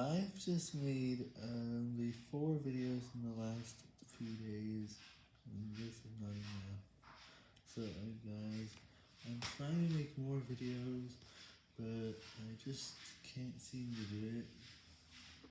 I've just made um, only four videos in the last few days, and this is not enough. So uh, guys, I'm trying to make more videos, but I just can't seem to do it.